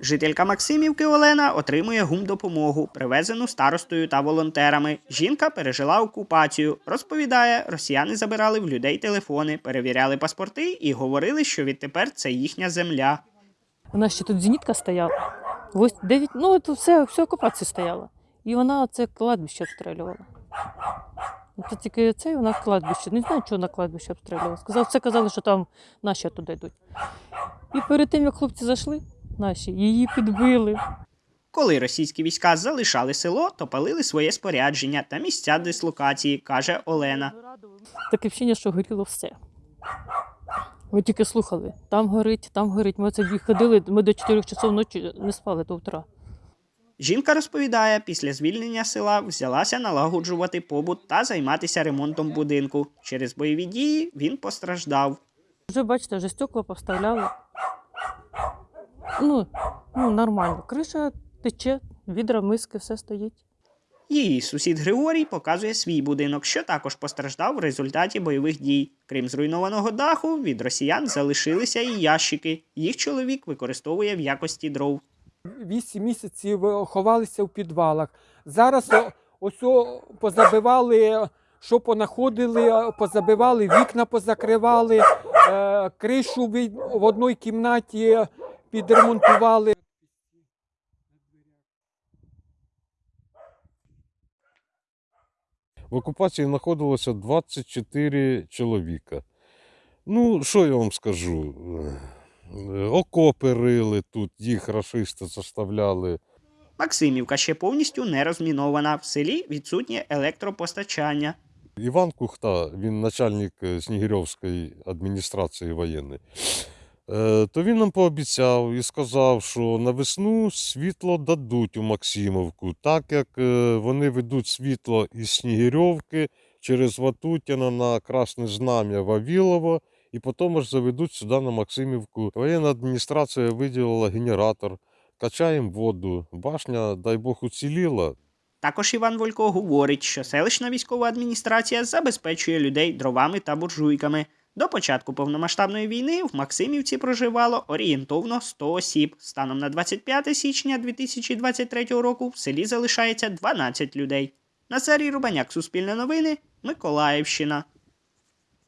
Жителька Максимівки Олена отримує гумдопомогу, привезену старостою та волонтерами. Жінка пережила окупацію. Розповідає, росіяни забирали в людей телефони, перевіряли паспорти і говорили, що відтепер це їхня земля. У нас ще тут зенітка стояла. Ось 9, ну це все, все окупація стояла. І вона це кладбище обстрілювала. Ну, Це тільки це вона кладбище. Не знаю, чого на кладбище обстрілювала. Сказав, все казали, що там наші туди йдуть. І перед тим, як хлопці зайшли, наші, її підбили. Коли російські війська залишали село, то палили своє спорядження та місця дислокації, каже Олена. Таке вчення, що горіло все. Ми тільки слухали, там горить, там горить. Ми це дві ходили, ми до 4 часов ночі не спали до утра. Жінка розповідає, після звільнення села взялася налагоджувати побут та займатися ремонтом будинку. Через бойові дії він постраждав. Вже бачите, вже стекла поставляли. Ну, ну нормально. Криша тече, відра, миски, все стоїть. Її сусід Григорій показує свій будинок, що також постраждав в результаті бойових дій. Крім зруйнованого даху, від росіян залишилися і ящики. Їх чоловік використовує в якості дров. Вісім місяців е, ховалися в підвалах. Зараз ось позабивали, що понаходили, е, позабивали, вікна позакривали, е, кришу в одній кімнаті підремонтували. В окупації знаходилося 24 чоловіка. Ну, що я вам скажу? Окопи рили тут, їх рашисти заставляли. Максимівка ще повністю не розмінована. В селі відсутнє електропостачання. Іван Кухта, він начальник е, Снігирьовської адміністрації воєнної. Е, То він нам пообіцяв і сказав, що на весну світло дадуть у Максимовку, так як е, вони ведуть світло із Снігирьовки через Ватутіна на Красне Знам'я Вавілово, і потім аж заведуть сюди на Максимівку. Воєнна адміністрація виділила генератор, качаємо воду. Башня, дай Бог, уціліла. Також Іван Волько говорить, що селищна військова адміністрація забезпечує людей дровами та буржуйками. До початку повномасштабної війни в Максимівці проживало орієнтовно 100 осіб. Станом на 25 січня 2023 року в селі залишається 12 людей. Назарій Рубаняк, Суспільне новини, Миколаївщина.